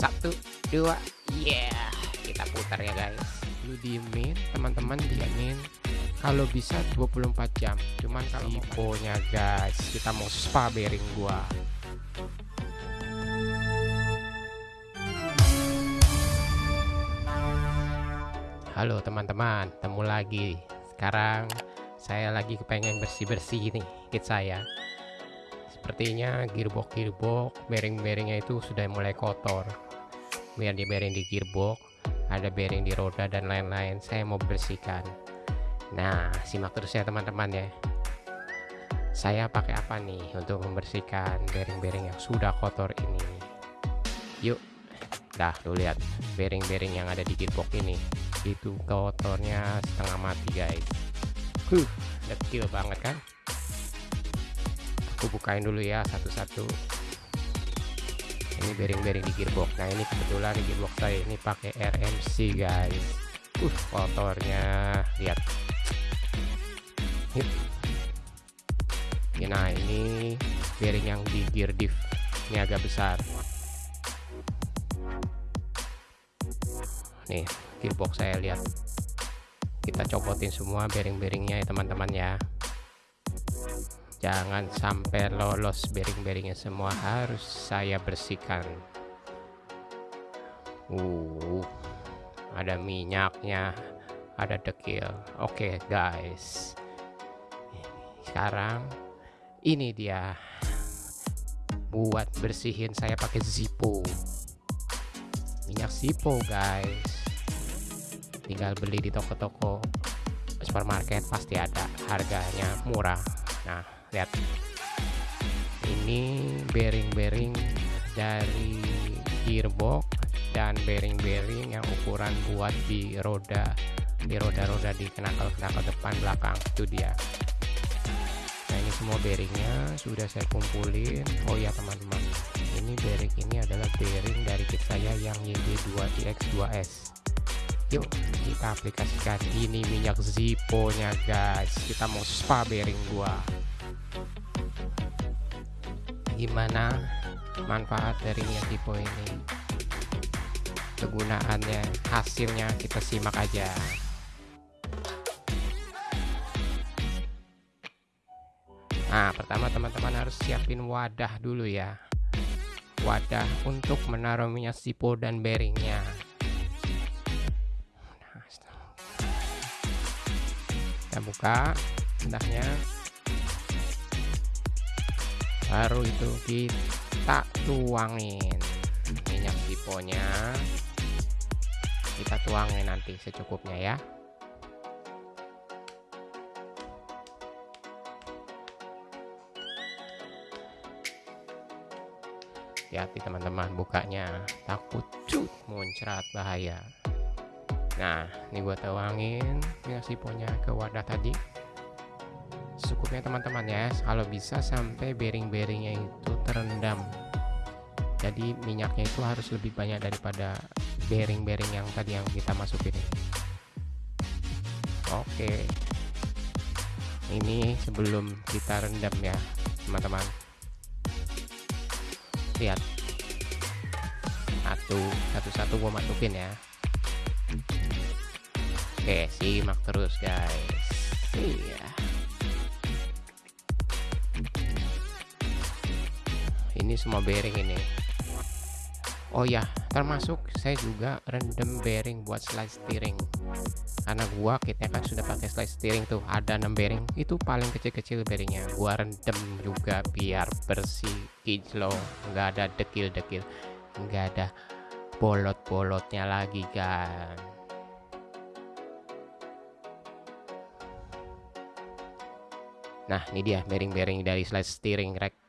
satu dua. Yeah kita putar ya guys. Lu diemin teman-teman diamin kalau bisa 24 jam. Cuman kalau tiponya guys. Kita mau spa bearing gua. Halo teman-teman. Temu lagi. Sekarang saya lagi kepengen bersih-bersih nih kit saya. Sepertinya gearbox gearbox bearing-bearingnya itu sudah mulai kotor biar di bearing di gearbox ada bearing di roda dan lain-lain. Saya mau bersihkan. Nah simak terus ya teman-teman ya. Saya pakai apa nih untuk membersihkan bearing-bearing yang sudah kotor ini? Yuk dah lu lihat bearing-bearing yang ada di gearbox ini. Itu kotornya setengah mati guys. Huh kecil banget kan? Aku bukain dulu ya satu-satu ini bearing-bearing di gearbox. Nah ini kebetulan di gearbox saya ini pakai RMC guys. Uh kotornya. Lihat. Nah ini bearing yang di gear diff ini agak besar. Nih gearbox saya lihat. Kita copotin semua bearing-bearingnya ya teman-teman ya jangan sampai lolos bearing-bearingnya semua harus saya bersihkan. Uh ada minyaknya ada dekil. Oke okay, guys. Sekarang ini dia. Buat bersihin saya pakai Zippo minyak Zippo guys. Tinggal beli di toko-toko supermarket pasti ada harganya murah. Nah lihat. Ini bearing-bearing dari gearbox dan bearing-bearing yang ukuran buat di roda di roda-roda di kenakal-kenakal depan belakang. Itu dia. Nah ini semua bearingnya sudah saya kumpulin. Oh ya teman-teman. Ini bearing ini adalah bearing dari kit saya yang YD2TX2S yuk kita aplikasikan. Ini minyak Zippo nya guys. Kita mau spa bearing gua gimana manfaat dari Zippo ini? Kegunaannya hasilnya kita simak aja. Nah pertama teman-teman harus siapin wadah dulu ya. Wadah untuk menaruh minyak Zippo dan bearingnya. Kita buka hendaknya baru itu kita tuangin minyak siponya kita tuangin nanti secukupnya ya. Hati-hati teman-teman bukanya takut cut muncrat bahaya. Nah ini gua tuangin minyak siponya ke wadah tadi cukupnya teman-teman ya. Kalau bisa sampai bearing-bearingnya itu terendam. Jadi minyaknya itu harus lebih banyak daripada bearing-bearing yang tadi yang kita masukin oke. Ini sebelum kita rendam ya teman-teman. Lihat. Satu satu-satu gua masukin ya. Oke simak terus guys. Iya ini semua bearing ini. Oh ya termasuk saya juga rendam bearing buat slide steering. Karena gua kitnya kan sudah pakai slide steering tuh ada 6 bearing. Itu paling kecil-kecil bearingnya. Gua rendam juga biar bersih kinclong nggak ada dekil-dekil. Nggak ada bolot-bolotnya lagi kan. Nah ini dia bearing-bearing dari slide steering rack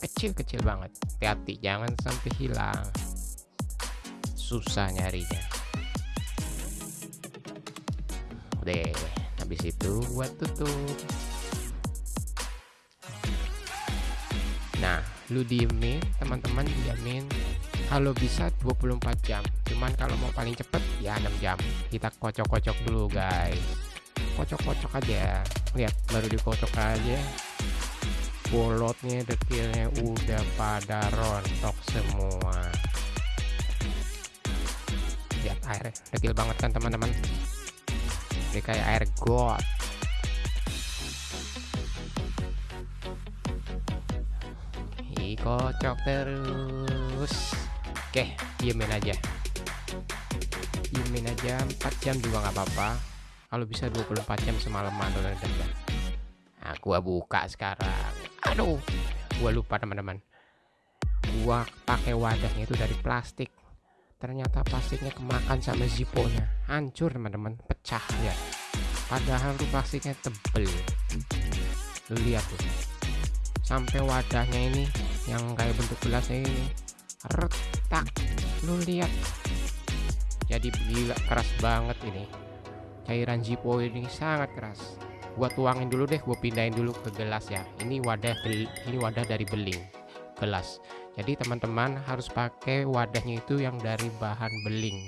kecil-kecil banget. Hati-hati jangan sampai hilang. Susah nyarinya. Deh habis itu buat tutup. Nah lu diemin teman-teman diamin kalau bisa 24 jam. Cuman kalau mau paling cepet ya 6 jam. Kita kocok-kocok dulu guys. Kocok-kocok aja. Lihat baru dikocok aja bolotnya dekilnya udah pada rontok semua. Air dekil banget kan teman-teman? Ini kayak air got. Kocok terus. Oke diemin aja. Diemin aja 4 jam juga nggak apa-apa. Kalau bisa 24 jam semalaman udah nah gua buka sekarang aduh gua lupa teman-teman. Gua pakai wadahnya itu dari plastik. Ternyata plastiknya kemakan sama ziponya hancur teman-teman. Pecah ya padahal tuh plastiknya tebel. Lu lihat tuh. Sampai wadahnya ini yang kayak bentuk gelasnya ini retak. Lu lihat. Jadi gila keras banget ini. Cairan zipo ini sangat keras gua tuangin dulu deh gua pindahin dulu ke gelas ya. Ini wadah ini wadah dari beling gelas. Jadi teman-teman harus pakai wadahnya itu yang dari bahan beling.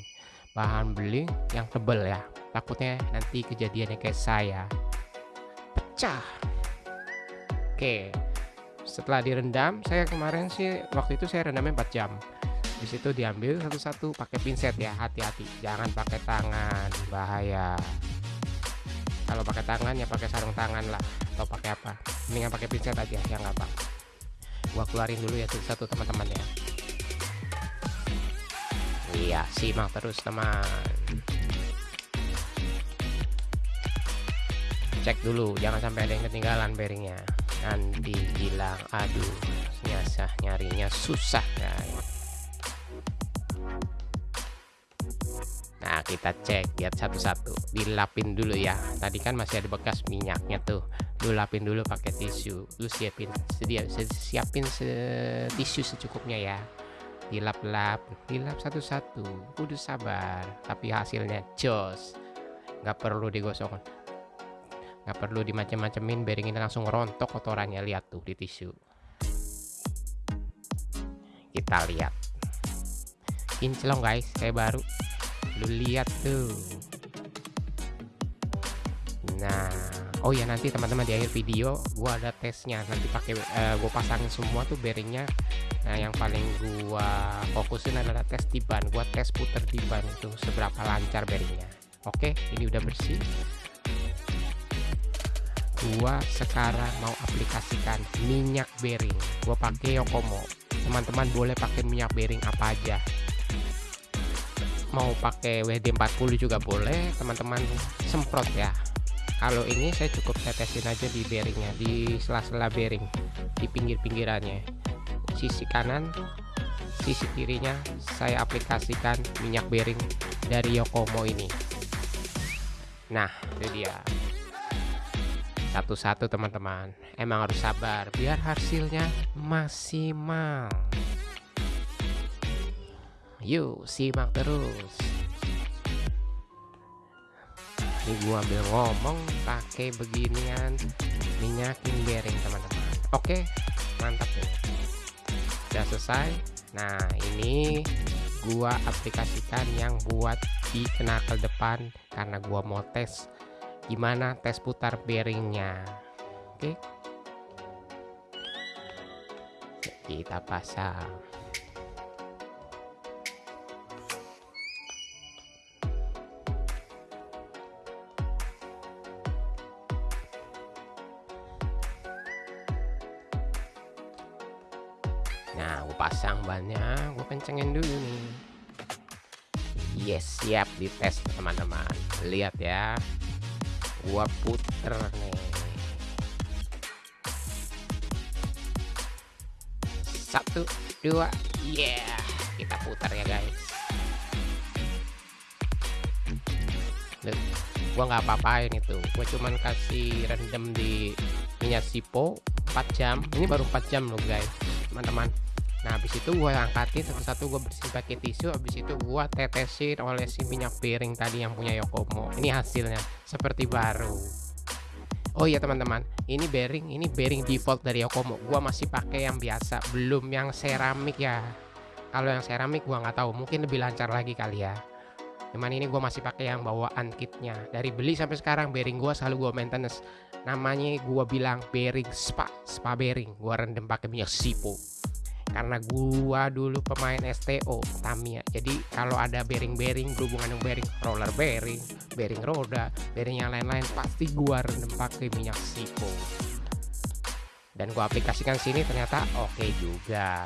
Bahan beling yang tebel ya. Takutnya nanti kejadiannya kayak saya. Pecah. Oke. Setelah direndam saya kemarin sih waktu itu saya rendamnya 4 jam. Di situ diambil satu-satu pakai pinset ya hati-hati. Jangan pakai tangan bahaya kalau pakai tangan ya pakai sarung tangan lah. Atau pakai apa? Mendingan pakai pinset aja ya nggak apa. Gua keluarin dulu ya satu teman-teman ya. Iya simak terus teman. Cek dulu jangan sampai ada yang ketinggalan bearingnya. Nanti bilang aduh nyasah nyarinya. Susah Nah kita cek lihat satu-satu. Dilapin dulu ya. Tadi kan masih ada bekas minyaknya tuh. Lu lapin dulu pakai tisu. Lu siapin sedia siapin se tisu secukupnya ya. Dilap-lap dilap satu-satu. Kudu sabar tapi hasilnya jos. Nggak perlu digosok nggak perlu dimacem-macemin bearing ini langsung rontok kotorannya. Lihat tuh di tisu. Kita lihat. Kinclong guys saya baru lu lihat tuh. Nah oh ya nanti teman-teman di akhir video gua ada tesnya. Nanti pakai uh, gua pasangin semua tuh bearingnya. Nah yang paling gua fokusin adalah tes di ban. Gua tes puter di ban itu seberapa lancar bearingnya. Oke ini udah bersih. Gua sekarang mau aplikasikan minyak bearing. Gua pakai Yokomo. Teman-teman boleh pakai minyak bearing apa aja mau pakai WD40 juga boleh teman-teman. Semprot ya. Kalau ini saya cukup tetesin aja di bearingnya di sela-sela bearing di pinggir-pinggirannya. Sisi kanan sisi kirinya saya aplikasikan minyak bearing dari Yokomo ini. Nah itu dia. Satu-satu teman-teman. Emang harus sabar biar hasilnya maksimal yuk simak terus. Ini gua ambil ngomong pakai beginian minyakin bearing teman-teman. Oke mantap ini udah selesai? Nah ini gua aplikasikan yang buat di kenakel depan karena gua mau tes gimana tes putar bearingnya oke? Kita pasang nah gue pasang bannya gue kencengin dulu nih. Yes siap dites teman-teman. Lihat ya. Gua puter nih. Satu dua yeah. Kita putar ya guys. Loh, gua nggak apa-apain itu. Gua cuman kasih rendam di minyak sipo 4 jam. Ini baru 4 jam loh guys teman-teman. Nah habis itu gue angkatin satu-satu gue bersih pakai tisu. Habis itu gue tetesin oleh si minyak piring tadi yang punya Yokomo. Ini hasilnya seperti baru. Oh iya teman-teman. Ini bearing ini bearing default dari Yokomo. Gue masih pakai yang biasa belum yang seramik ya. Kalau yang seramik gue nggak tahu. Mungkin lebih lancar lagi kali ya cuman ini gue masih pakai yang bawaan kitnya. Dari beli sampai sekarang bearing gue selalu gue maintenance. Namanya gue bilang bearing spa spa bearing. Gue rendam pakai minyak sipo. Karena gua dulu pemain STO Tamiya. Jadi kalau ada bearing-bearing berhubungan dengan bearing roller bearing bearing roda bearing yang lain-lain pasti gua rendam pakai minyak sipo. Dan gua aplikasikan sini ternyata oke okay juga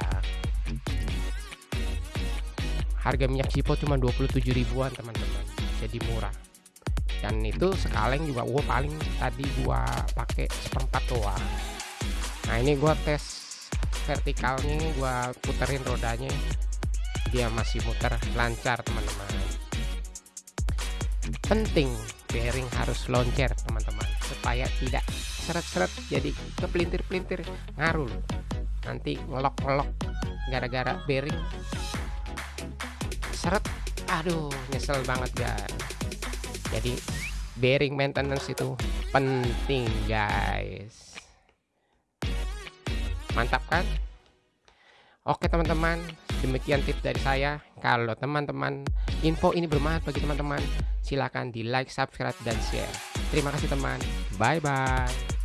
harga minyak sipo cuma 27 ribuan teman-teman. Jadi murah. Dan itu sekaleng juga gua paling tadi gua pakai seperempat doang. Nah ini gua tes vertikalnya gua puterin rodanya. Dia masih muter lancar teman-teman. Penting bearing harus loncer teman-teman. Supaya tidak seret-seret jadi kepelintir-pelintir ngaruh. Nanti ngelok-ngelok gara-gara bearing seret. Aduh nyesel banget guys. Jadi bearing maintenance itu penting guys. Mantap kan? Oke teman-teman. Demikian tips dari saya. Kalau teman-teman info ini bermanfaat bagi teman-teman silahkan di like subscribe dan share. Terima kasih teman. Bye bye